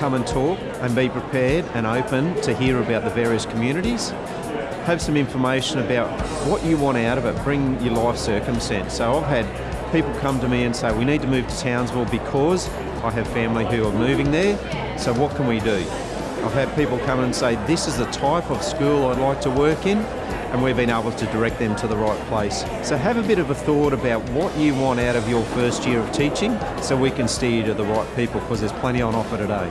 come and talk and be prepared and open to hear about the various communities. Have some information about what you want out of it, bring your life circumstance. So I've had people come to me and say, we need to move to Townsville because I have family who are moving there, so what can we do? I've had people come and say, this is the type of school I'd like to work in, and we've been able to direct them to the right place. So have a bit of a thought about what you want out of your first year of teaching so we can steer you to the right people because there's plenty on offer today.